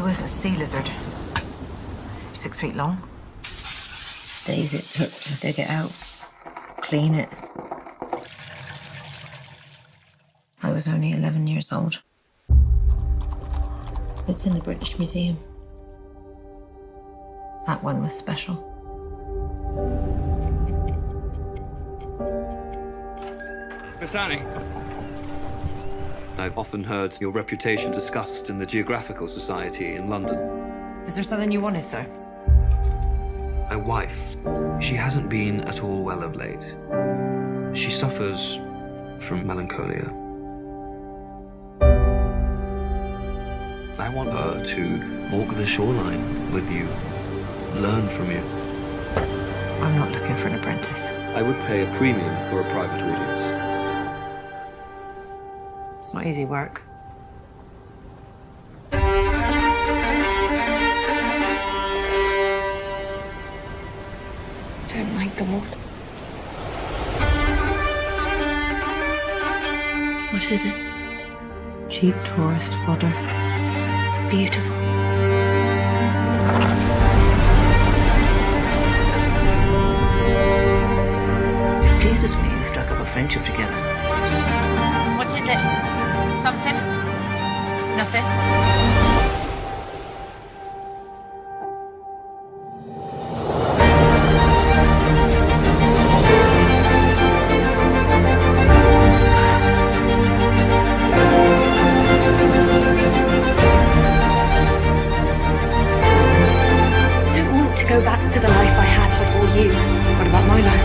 It was a sea lizard. Six feet long. Days it took to dig it out, clean it. I was only 11 years old. It's in the British Museum. That one was special. Miss Anning. I've often heard your reputation discussed in the Geographical Society in London. Is there something you wanted, sir? My wife, she hasn't been at all well of late. She suffers from melancholia. I want her to walk the shoreline with you, learn from you. I'm not looking for an apprentice. I would pay a premium for a private audience. It's not easy work. Don't like the water. What is it? Cheap tourist fodder. Beautiful. It pleases me you struck up a friendship together much is it? Something? Nothing? I don't want to go back to the life I had before you. What about my life?